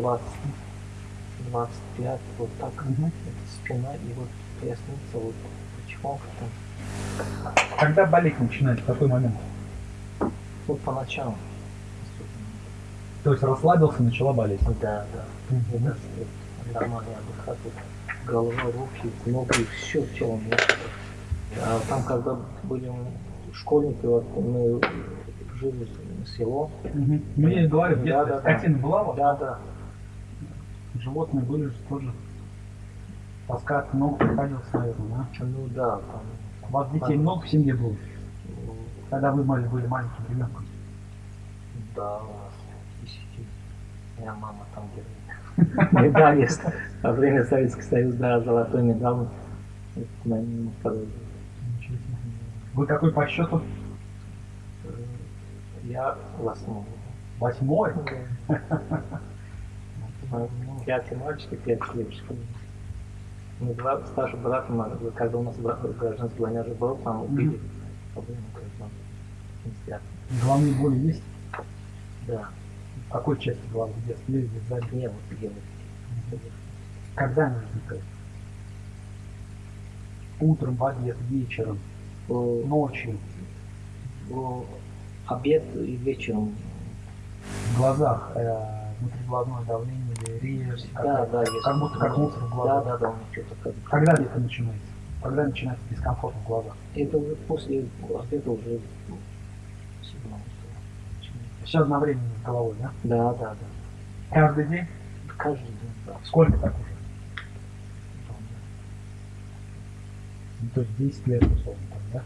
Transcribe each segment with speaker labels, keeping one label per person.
Speaker 1: 20, 25, вот так.
Speaker 2: Мгм.
Speaker 1: Это спина и вот поясница, вот почему там.
Speaker 2: Когда болеть начинает, в какой момент?
Speaker 1: Вот по ночам.
Speaker 2: То есть расслабился, начала болеть.
Speaker 1: Да, да. Даже вот нормально отдыхать. Вот голова, руки, ноги, все в тело мне. А там, когда были школьники, вот мы жили в село.
Speaker 2: И говорю, в
Speaker 1: Да, да, да.
Speaker 2: скотина была?
Speaker 1: Да, да.
Speaker 2: Животные были же тоже. Таскать много приходилось, наверное, да?
Speaker 1: Ну да, там.
Speaker 2: У вас детей
Speaker 1: Да.
Speaker 2: много в семье было?
Speaker 1: ну,
Speaker 2: Когда вы были, были маленьким ребенком?
Speaker 1: Да, у нас десяти. Моя мама там делает. Медаль есть. Во время Советского Союза, да, золотой медаль.
Speaker 2: Вы какой по счету?
Speaker 1: Э, Я восьмой.
Speaker 2: Восьмой?
Speaker 1: Пять мальчиков, пять девочек. Мы два старших брата, когда у нас брат гражданской война же был, там убили. гражданской. Пятидесятых.
Speaker 2: Головные боли есть?
Speaker 1: Да.
Speaker 2: В какой части головы? Где? Или сзади?
Speaker 1: Не, вот где вот.
Speaker 2: Когда они возникают? Утром, в обед, вечером, ночью,
Speaker 1: Обед и вечером.
Speaker 2: в глазах, э, внутриглазное давление или резь,
Speaker 1: Да, да, есть.
Speaker 2: как будто как мусор в
Speaker 1: Да,
Speaker 2: глазах.
Speaker 1: да, да, у меня что-то как.
Speaker 2: Когда это начинается? Когда начинается дискомфорт в глазах?
Speaker 1: Это уже после обеда уже седьмого.
Speaker 2: Все одновременно с головой, да?
Speaker 1: Да, да, да.
Speaker 2: Каждый день?
Speaker 1: Каждый день, да.
Speaker 2: Сколько так уже? Ну, то есть 10 лет, условно, там, да?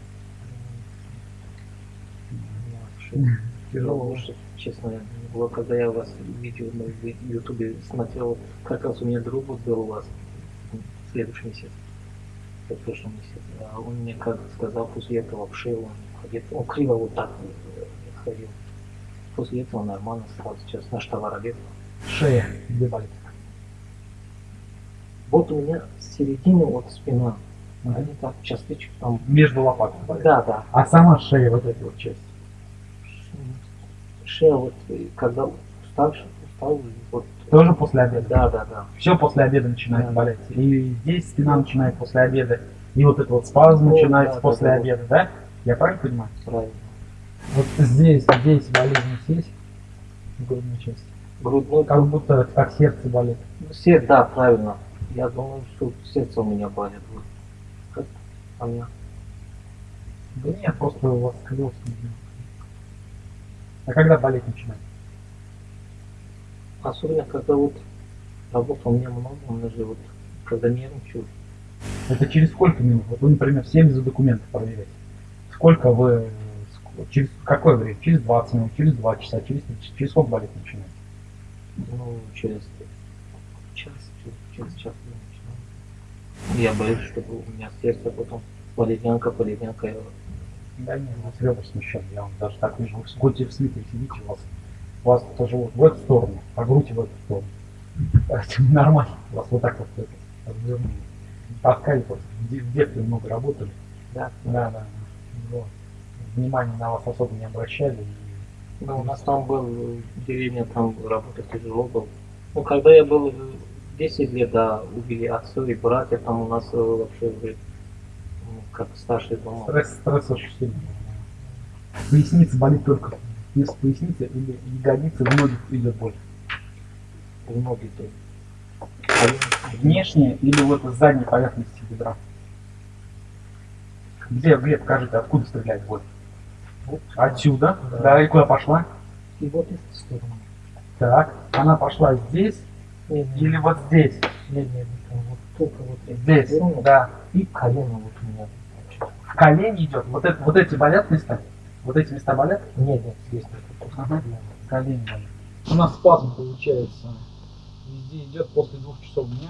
Speaker 1: Тяжело лучше, честно. Вот когда я у вас видео на ютубе смотрел, как раз у меня друг вот был у вас в следующий месяц. В прошлом месяце. А он мне как сказал, после этого в шею он ходит. Он криво вот так э, ходил. После этого нормально стал. Сейчас наш товар обед.
Speaker 2: Шея, где болит?
Speaker 1: Вот у меня с середины вот спина.
Speaker 2: Мгм.
Speaker 1: Они так частичек там.
Speaker 2: Между лопатками.
Speaker 1: Да, да.
Speaker 2: А сама шея, вот эта вот часть.
Speaker 1: Шея вот, когда уставший, устал, вот.
Speaker 2: Тоже после обеда?
Speaker 1: Да, да, да.
Speaker 2: Все после обеда начинает
Speaker 1: Да.
Speaker 2: болеть. И здесь спина начинает после обеда. И вот этот вот спазм
Speaker 1: Ну,
Speaker 2: начинается
Speaker 1: да,
Speaker 2: после
Speaker 1: да, да.
Speaker 2: обеда, да? Я правильно понимаю?
Speaker 1: Правильно.
Speaker 2: Вот здесь, здесь болезнь есть в грудной части.
Speaker 1: Грудной
Speaker 2: Как будто как сердце болит.
Speaker 1: Ну, Сердце, да, правильно. Я думаю, что сердце у меня болит. Как у меня?
Speaker 2: Да нет, просто у вас сколиоз. А когда болеть начинает?
Speaker 1: Особенно, когда вот работы у меня много, меня же вот, когда нервничаю,
Speaker 2: Это через сколько минут? Вот вы, например, 70 документов проверяете. Сколько вы, через какое время? Через 20 минут, через 2 часа, через, через сколько болеть начинает?
Speaker 1: ну, через час, через, через час я начинаю. Я боюсь, чтобы у меня сердце потом валерьянка, валерьянка.
Speaker 2: Да нет, у вас ребра смещены, я вам даже так вижу. Вы в скоте в свитере сидите, у вас, у вас тоже вот в эту сторону, а грудь в эту сторону. Нормально, у вас вот так вот развернули. Таскали просто, в де- в детстве много работали.
Speaker 1: Да.
Speaker 2: Да, да. Вот. Внимания на вас особо не обращали. и-
Speaker 1: Ну, у нас там был деревня, там работать тяжело было. Ну, когда я был э, 10 лет, да, убили отцов и братья, там у нас э, вообще как старший дома.
Speaker 2: Стресс, стресс очень сильный. Поясница болит только вместо поясницы или ягодицы в ноги идет боль.
Speaker 1: В ноги то. Колени.
Speaker 2: Внешне или вот с задней поверхности бедра. Где, где, покажите, откуда стрелять боль?
Speaker 1: Вот.
Speaker 2: Отсюда.
Speaker 1: Да.
Speaker 2: Да, и куда пошла?
Speaker 1: И вот эта сторона.
Speaker 2: Так, она пошла здесь
Speaker 1: Нет, нет,
Speaker 2: или вот здесь?
Speaker 1: нет, нет, нет, вот только вот
Speaker 2: Здесь,
Speaker 1: сторона.
Speaker 2: да.
Speaker 1: И колено вот у меня.
Speaker 2: В колени идет. Вот, это, вот эти болят места? Вот эти места болят?
Speaker 1: Нет, нет, здесь только
Speaker 2: Ага.
Speaker 1: колено.
Speaker 2: Колени болят. У нас спазм получается. Везде идет после двух часов дня.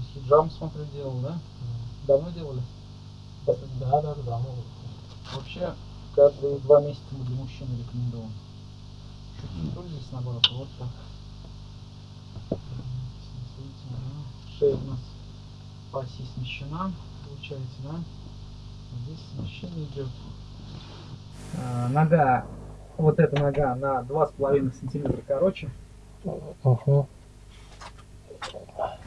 Speaker 2: С хиджабом, смотрю, делал, да? Давно делали?
Speaker 1: Да, да, да, да, ну,
Speaker 2: Вообще, каждые два месяца мы для мужчин рекомендуем. Чуть не пользуюсь наоборот, вот так. Шея у нас по оси смещена, получается, да? Здесь смещение идет. нога, вот эта нога на 2,5 сантиметра короче.
Speaker 3: Угу.
Speaker 2: Да.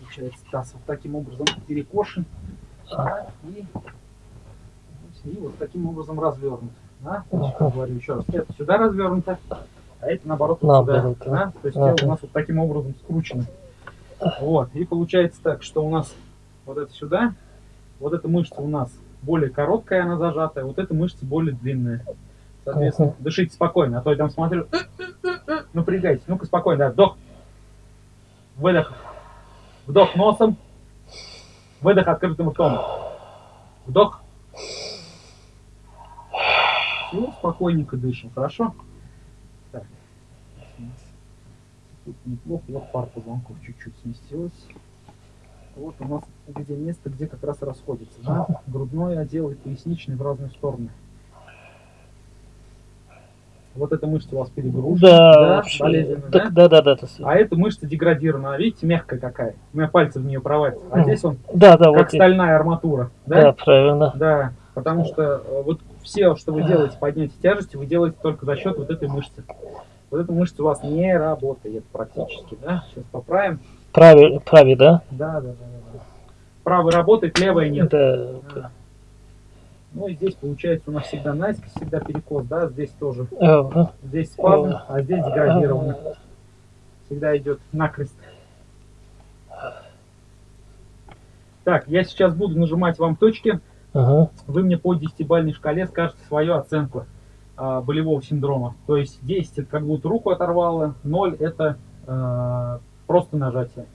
Speaker 2: Получается, таз вот таким образом перекошен. да, и, и вот таким образом развернут. Да? Как говорю еще раз, это сюда развернуто, а это наоборот вот
Speaker 3: Наоборот,
Speaker 2: сюда. Да? То есть
Speaker 3: Ага.
Speaker 2: тело у нас вот таким образом скручено. Вот. И получается так, что у нас вот это сюда, вот эта мышца у нас более короткая, она зажатая, вот эта мышца более длинная. Соответственно,
Speaker 3: Ага.
Speaker 2: дышите спокойно, а то я там смотрю, напрягайтесь. Ну-ка спокойно, да, вдох, выдох, вдох носом, выдох открытым ртом, вдох. Все, спокойненько дышим, хорошо? Так. Тут неплохо, вот пар позвонков чуть-чуть сместилась. Вот у нас где место, где как раз расходится, да? Грудной отдел и поясничный в разные стороны. Вот эта мышца у вас перегружена,
Speaker 3: Да, вообще.
Speaker 2: болезненно, да?
Speaker 3: Так, да, да, да. есть-
Speaker 2: А эта мышца деградирована, видите, мягкая какая. У меня пальцы в нее провалятся. А
Speaker 3: Мгм.
Speaker 2: здесь он
Speaker 3: Да, да,
Speaker 2: как
Speaker 3: вот.
Speaker 2: стальная арматура,
Speaker 3: Да,
Speaker 2: да?
Speaker 3: правильно.
Speaker 2: Да, потому что э, вот все, что вы делаете поднятие тяжести, вы делаете только за счет вот этой мышцы. Вот эта мышца у вас не работает практически, да? Сейчас поправим.
Speaker 3: Праве, праве, да?
Speaker 2: Да, да, да, да. Правая работает, левая нет.
Speaker 3: Да.
Speaker 2: Да. Ну и здесь получается у нас всегда наискось, всегда перекос, да, здесь тоже.
Speaker 3: Ага.
Speaker 2: Здесь спазм, а здесь деградировано. Всегда идет накрест. Так, я сейчас буду нажимать вам точки.
Speaker 3: Ага.
Speaker 2: Вы мне по 10-бальной шкале скажете свою оценку а, болевого синдрома. То есть 10 это как будто руку оторвало, 0 это а, просто нажатие.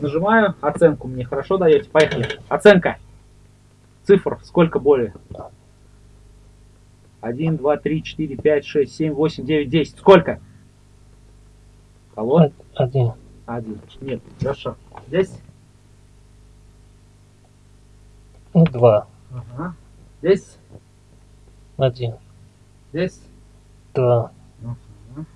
Speaker 2: Нажимаю, оценку мне хорошо даете. Поехали. Оценка. Цифр. Сколько боли? 1, 2, 3, 4, 5, 6, 7, 8, 9, 10. Сколько? Алло?
Speaker 3: Один.
Speaker 2: Один. Нет, хорошо. Здесь?
Speaker 3: Ну, два.
Speaker 2: Ага. Здесь?
Speaker 3: Один.
Speaker 2: Здесь?
Speaker 3: Два.
Speaker 2: Ага.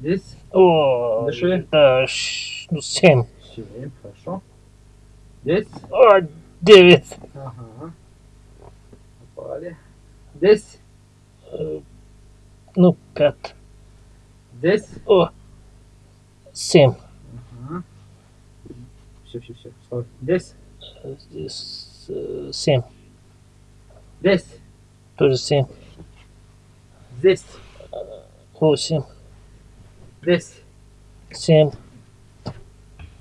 Speaker 2: Здесь?
Speaker 3: О,
Speaker 2: Дыши.
Speaker 3: да, ш- ну, семь.
Speaker 2: Семь, хорошо. Здесь?
Speaker 3: О, девять.
Speaker 2: Ага. Попали. Здесь?
Speaker 3: Э, Ну, пять.
Speaker 2: Здесь?
Speaker 3: О, семь.
Speaker 2: Ага. Все, все, все. Здесь?
Speaker 3: Э, Здесь э, семь.
Speaker 2: Здесь?
Speaker 3: Тоже семь.
Speaker 2: Здесь?
Speaker 3: Восемь.
Speaker 2: Здесь?
Speaker 3: Семь.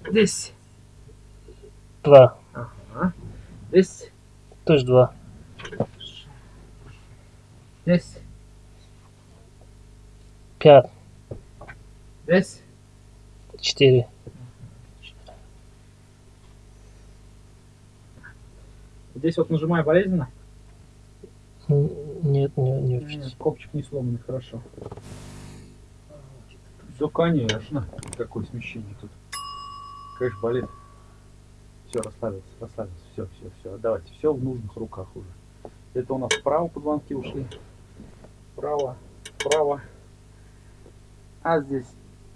Speaker 2: Здесь?
Speaker 3: Два.
Speaker 2: Ага. Здесь?
Speaker 3: Тоже два.
Speaker 2: Здесь?
Speaker 3: Пять.
Speaker 2: Здесь?
Speaker 3: Четыре.
Speaker 2: Здесь вот нажимаю болезненно?
Speaker 3: Нет, не, не
Speaker 2: Нет,
Speaker 3: очень.
Speaker 2: копчик не сломанный, хорошо. Да, конечно. Какое смещение тут. Конечно, болит. Все, расслабился, расслабился. Все, все, все. Давайте, все в нужных руках уже. Это у нас вправо позвонки ушли. Вправо, вправо. А здесь,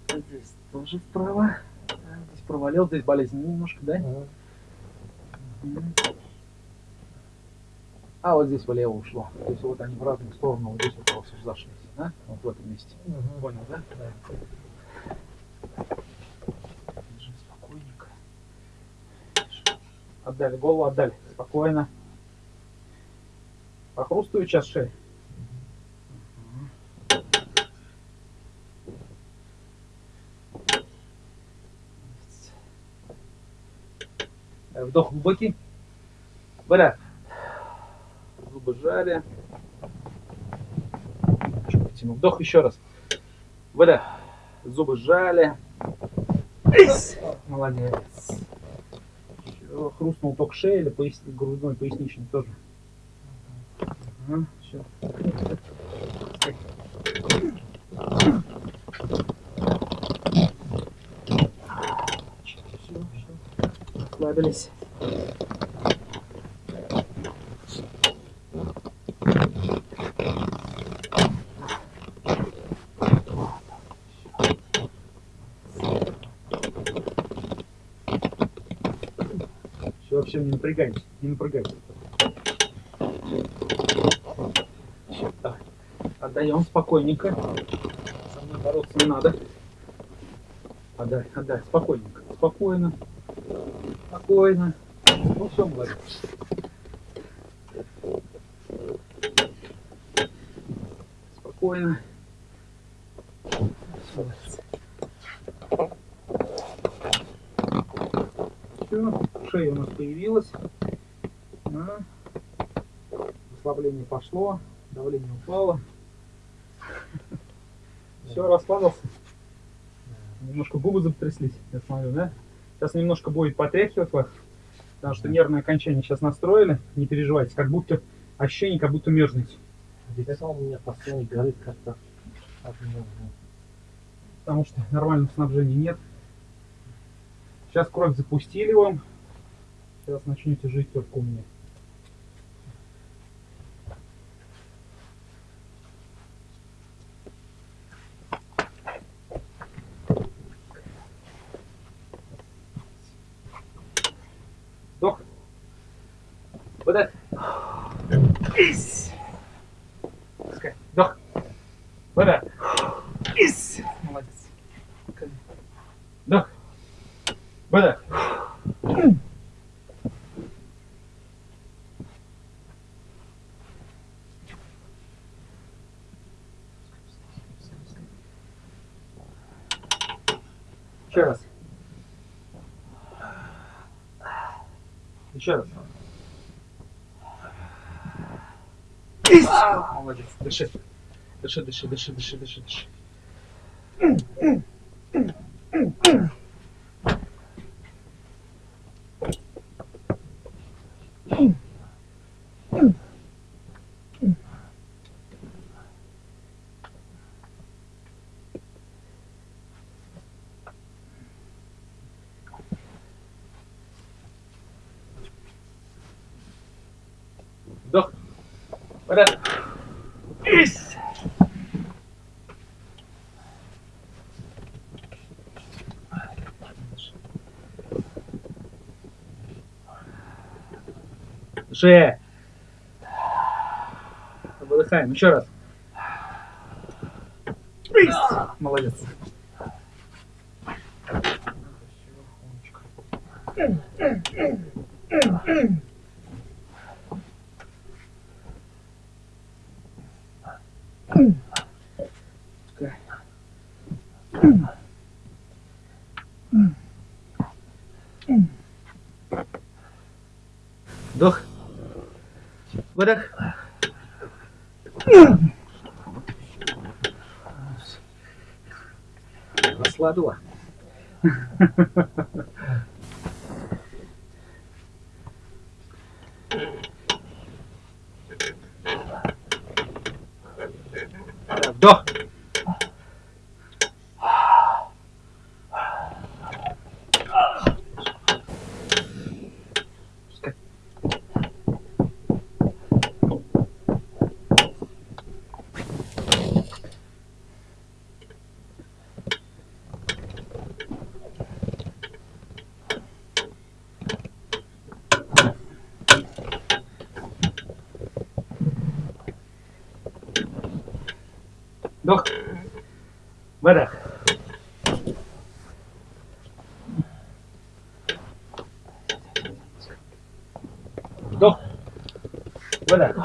Speaker 2: здесь тоже вправо. А, Здесь провалил, здесь болезнь немножко, да?
Speaker 3: Ага.
Speaker 2: А вот здесь влево ушло. То есть вот они в разные стороны, вот здесь вот разошлись, да? Вот в этом месте.
Speaker 3: Мгм.
Speaker 2: Понял, да? Держи спокойненько. Отдали голову, отдали. Спокойно. Похрустывает сейчас шея. Вдох глубокий. Выдох. Чуть потяну. Вдох еще раз. Выдох. Зубы сжали. Эйс. Молодец. Всё, Хрустнул ток шеи или пояс... грудной поясничный тоже. Ага, всё. Всё, всё. Расслабились. Все, не напрягайтесь, не напрягайтесь. Отдаем спокойненько. Со мной бороться не надо. Отдай, отдай, спокойненько. Спокойно. Спокойно. Ну все, молодец. Спокойно. Все, шея у нас появилась. Да. Расслабление пошло, давление упало. Все, расслабился. Немножко губы затряслись, я смотрю, да? Сейчас немножко будет потряхивать вас, потому что нервное окончание сейчас настроили. Не переживайте, как будто ощущение, как будто мерзнете.
Speaker 1: Лицо у меня постоянно горит как-то.
Speaker 2: потому что нормального снабжения нет. Сейчас кровь запустили вам. Сейчас начнете жить только у меня. Вдох. Выдох. Ис. Пускай. Вдох. Выдох. Ис. Молодец. Вдох. Выдох. Еще раз. Еще раз. А, Молодец. Дыши. Дыши, дыши, дыши, дыши, дыши, дыши. Вдох. Выдох. Ис. Дыши. Выдыхаем. Еще раз. Молодец. Вдох. Выдох. Расслабила. Вдох. Вдох. Выдох. Вдох. Выдох.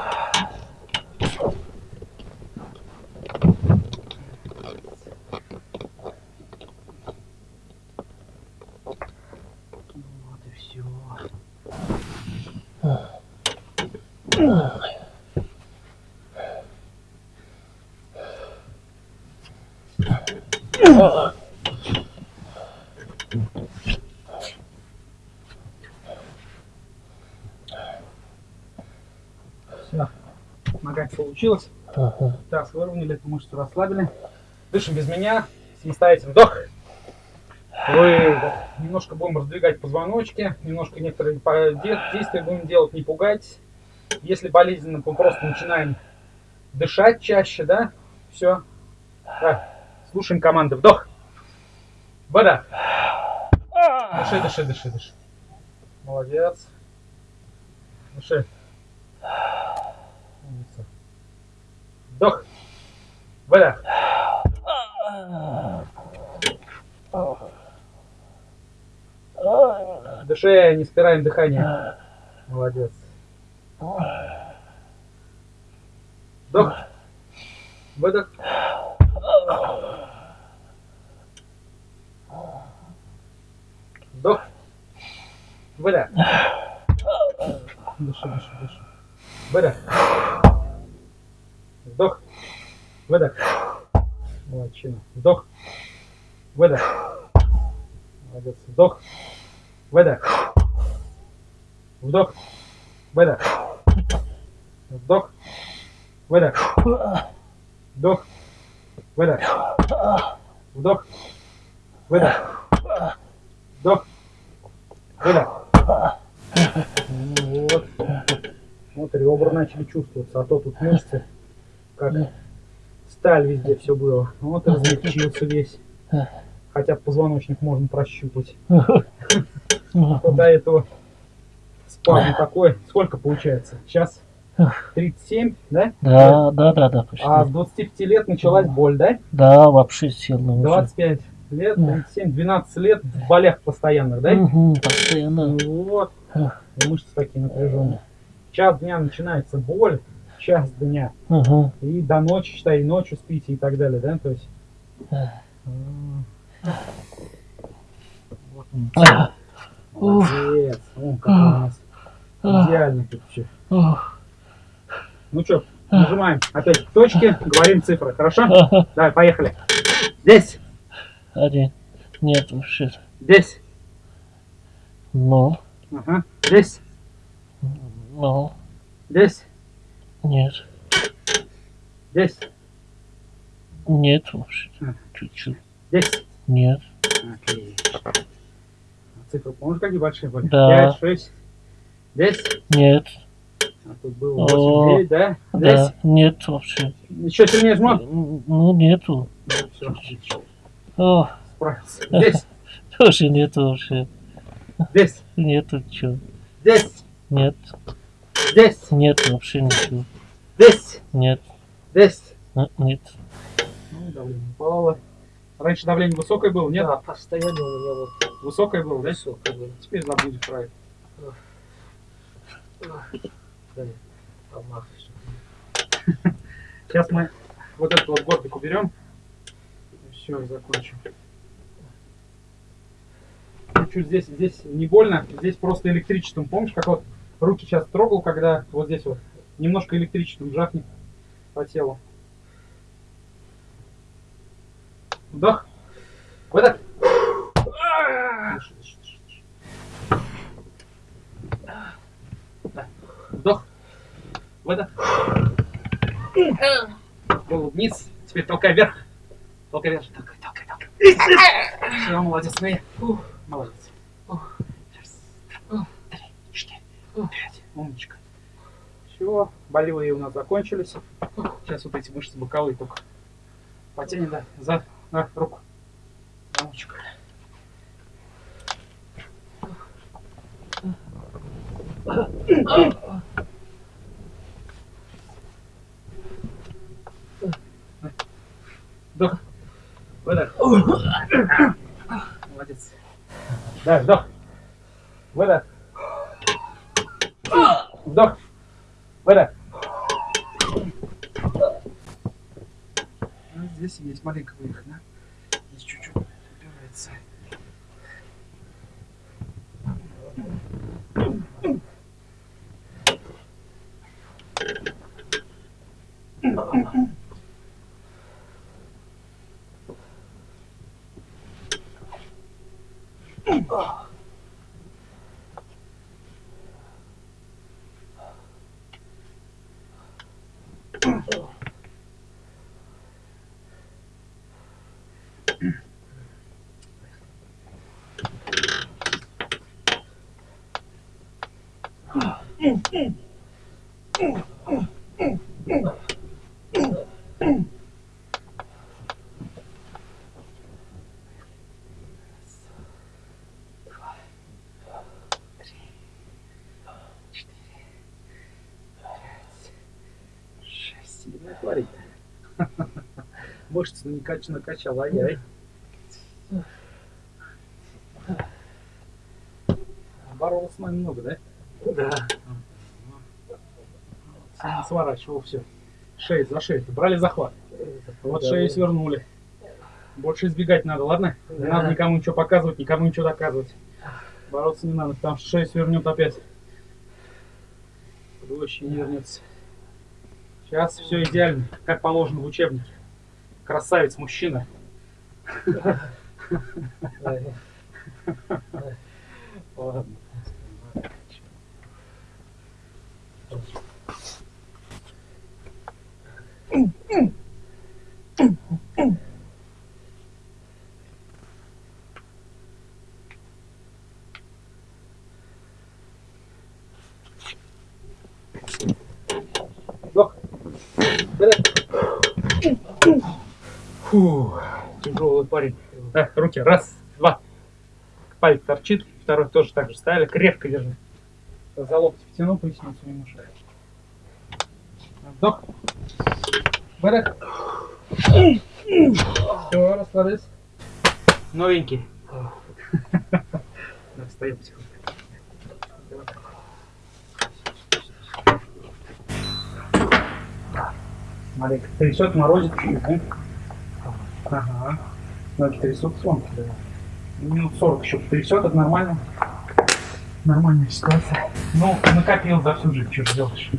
Speaker 2: Вот и все. Все. Нога получилось.
Speaker 3: Ага.
Speaker 2: Так, выровняли эту мышцу, расслабили. Дышим без меня. Самостоятельно. Вдох. Вы немножко будем раздвигать позвоночки, немножко некоторые действия будем делать, не пугайтесь. Если болезненно, мы просто начинаем дышать чаще, да? Все. Так, слушаем команды. Вдох. Выдох. Дыши, дыши, дыши, дыши. Молодец. Дыши. Вдох. Выдох. Дыши, не спираем дыхание. Молодец. Вдох. Выдох. Вдох. Выдох. Дыши, дыши, дыши. Выдох. Вдох. Выдох. Молодчина. Вдох. Выдох. Молодец. Вдох. Выдох. Вдох. Выдох. Вдох. Выдох. Вдох. Выдох. Вдох. Выдох. Вдох. Выдох. Вот. Вот ребра начали чувствоваться, а то тут мышцы, как сталь везде все было. Вот разлегчился весь. Хотя позвоночник можно прощупать. Вот до этого спазм такой. Сколько получается? Сейчас 37, да?
Speaker 3: Да, да, да, да, почти.
Speaker 2: А с 25 лет началась боль, да?
Speaker 3: Да, вообще сильно уже.
Speaker 2: 25 лет, 37, 12 лет в болях постоянных, да?
Speaker 3: Мгм, постоянно.
Speaker 2: Вот. И мышцы такие напряженные. Час дня начинается боль, час дня.
Speaker 3: Ага.
Speaker 2: И до ночи, считай, и ночью спите и так далее, да? То есть. Вот он. Молодец. Вон как у нас идеально тут все. Ну что, нажимаем опять точки, говорим цифры, хорошо? Давай, поехали. Здесь,
Speaker 3: Один. Нет, вообще.
Speaker 2: здесь,
Speaker 3: Ну,
Speaker 2: ага, здесь,
Speaker 3: ну,
Speaker 2: здесь,
Speaker 3: нет.
Speaker 2: здесь,
Speaker 3: Нет вообще.
Speaker 2: А.
Speaker 3: Чуть-чуть.
Speaker 2: здесь.
Speaker 3: Нет.
Speaker 2: Отлично. А Цифры помнишь, какие большие были?
Speaker 3: Да.
Speaker 2: 5, 6. Здесь.
Speaker 3: Нет.
Speaker 2: А тут было
Speaker 3: О,
Speaker 2: 8, 9, да? Здесь.
Speaker 3: Да. Нет вообще.
Speaker 2: Еще сильнее жму.
Speaker 3: Ну, нету.
Speaker 2: Все, отлично.
Speaker 3: О,
Speaker 2: Справился. Здесь,
Speaker 3: тоже нету вообще.
Speaker 2: здесь,
Speaker 3: Нету чего.
Speaker 2: здесь,
Speaker 3: Нет.
Speaker 2: здесь,
Speaker 3: Нет вообще ничего.
Speaker 2: здесь,
Speaker 3: Нет.
Speaker 2: здесь.
Speaker 3: А, Нет.
Speaker 2: Ну, давление упало. Раньше давление высокое было, нет?
Speaker 1: Да, постоянно у меня вот
Speaker 2: Высокое было, да?
Speaker 1: высокое было.
Speaker 2: Теперь
Speaker 1: помах, что-то.
Speaker 2: Сейчас мы вот этот вот горбик уберем. Все, закончим. Чуть-чуть здесь, здесь не больно, здесь просто электричеством. Помнишь, как вот руки сейчас трогал, когда вот здесь вот немножко электричеством жахнет по телу. Вдох. Выдох. Вдох. Выдох. Голову вниз. Теперь толкай вверх. Толкай вверх. Толкай, толкай, толкай. Все, молодец. Ну Ух, молодец. Ух. Раз, два, три, четыре, пять. Умничка. Все, болевые у нас закончились. Сейчас вот эти мышцы боковые только. Потяни, да, за, на, руку. Умничка. Вдох. Выдох. Молодец. Да, вдох. Выдох. Вдох. Выдох. Ну, Здесь есть маленький выдох, да? Здесь чуть-чуть убирается. Шесть, Mm-hmm. Мышцы накач, накачал, ай-яй. Боролся с нами много, да?
Speaker 1: Да.
Speaker 2: Сворачивал все. Шею за шею. Брали захват. Вот шею свернули. Больше избегать надо, ладно? Не надо никому ничего показывать, никому ничего доказывать. Бороться не надо, потому что шею свернет опять. Проще не вернется. Сейчас все идеально, как положено в учебнике. Красавец мужчина. Ладно. Вдох. Вперед. Фу, тяжелый парень. Так, руки. Раз, два. Палец торчит. Второй тоже так же ставили. Крепко держи. За локти втянул поясницу немножко. Вдох. Вперед. Все, расслабились. Новенький. Да, стоим потихоньку. Смотри, трясет, морозит да? Ага. Ноги трясутся вон. Минут 40 еще трясет, это нормально. Нормальная ситуация. Ну, накопил за всю жизнь, что делаешь?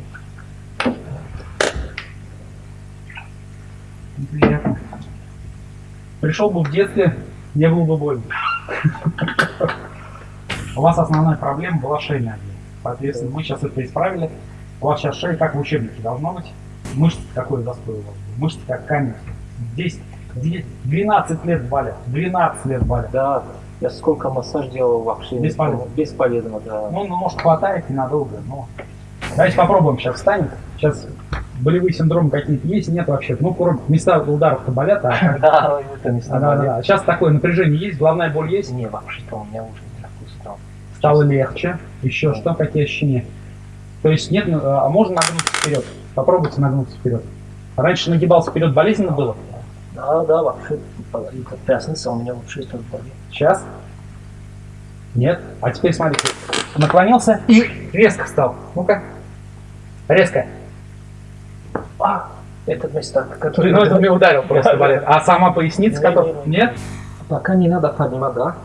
Speaker 2: Неприятно. Пришел бы в детстве, не было бы больно. У вас основная проблема была шейная. Соответственно, мы сейчас это исправили. У вас сейчас шея как в учебнике должно быть. Мышцы какой застой у вас был? Мышцы как камень. Здесь 12 лет болят. 12 лет болят.
Speaker 1: Да, я сколько массаж делал вообще.
Speaker 2: Бесполезно.
Speaker 1: Бесполезно, да.
Speaker 2: Ну, ну, может, хватает ненадолго, но... Давайте попробуем, сейчас встанет. Сейчас болевые синдромы какие-то есть, нет вообще. Ну, кроме места ударов-то болят, а...
Speaker 1: Да, это не
Speaker 2: Да, да. Сейчас такое напряжение есть, головная боль есть.
Speaker 1: Не, вообще-то у меня уже не такой стал.
Speaker 2: Стало легче. Еще что, какие ощущения? То есть нет, а можно нагнуться вперед? Попробуйте нагнуться вперед. Раньше нагибался вперед болезненно было?
Speaker 1: Да, да, вообще. Это пятница у меня что болит.
Speaker 2: Сейчас? Нет? А теперь смотрите. Наклонился и резко встал. Ну-ка. Резко.
Speaker 1: А, это место, который...
Speaker 2: Ну, это мне ударил просто болит. А сама поясница, которая...
Speaker 1: не, не.
Speaker 2: Нет?
Speaker 1: Пока не надо поднимать, да?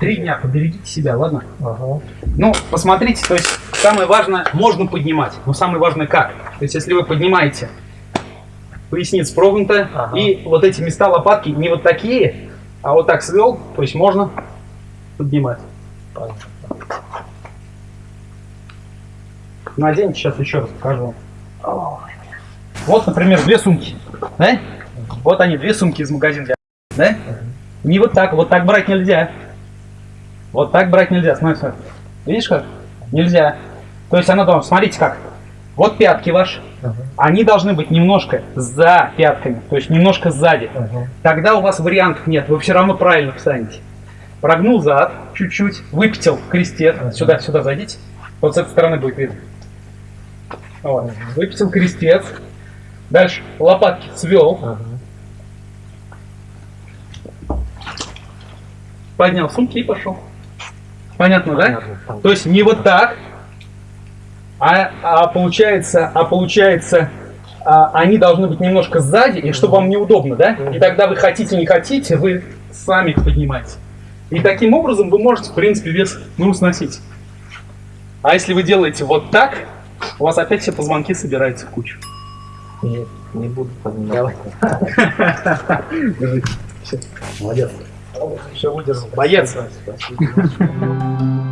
Speaker 2: Три дня поберегите себя, ладно?
Speaker 1: Ага.
Speaker 2: Ну, посмотрите, то есть самое важное, можно поднимать, но самое важное как. То есть если вы поднимаете, поясница прогнута,
Speaker 1: Ага.
Speaker 2: и вот эти места лопатки не вот такие, а вот так свел, то есть можно поднимать.
Speaker 1: Понятно.
Speaker 2: Наденьте, сейчас еще раз покажу. Вот, например, две сумки. Да? Вот они, две сумки из магазина. Да? Не вот так, вот так брать нельзя. Вот так брать нельзя. Смотри, смотри. Видишь как? Нельзя. То есть она должна, смотрите как. Вот пятки ваши.
Speaker 1: Ага.
Speaker 2: Они должны быть немножко за пятками, то есть немножко сзади.
Speaker 1: ага.
Speaker 2: Тогда у вас вариантов нет, вы все равно правильно встанете. Прогнул зад чуть-чуть, выпятил крестец.
Speaker 1: Ага.
Speaker 2: Сюда, сюда зайдите. Вот с этой стороны будет видно. Вот. Выпятил крестец. Дальше лопатки свел,
Speaker 1: Ага.
Speaker 2: поднял сумки и пошел. Понятно, да?
Speaker 1: Понятно, понятно.
Speaker 2: То есть не вот так, а, а получается, а получается, а, они должны быть немножко сзади, и чтобы вам неудобно, да? И тогда вы хотите, не хотите, вы сами их поднимаете. И таким образом вы можете, в принципе, вес ну, сносить. А если вы делаете вот так, у вас опять все позвонки собираются в кучу.
Speaker 1: Не, не буду поднимать.
Speaker 2: Молодец. Все выдержал. Боец.
Speaker 1: Спасибо.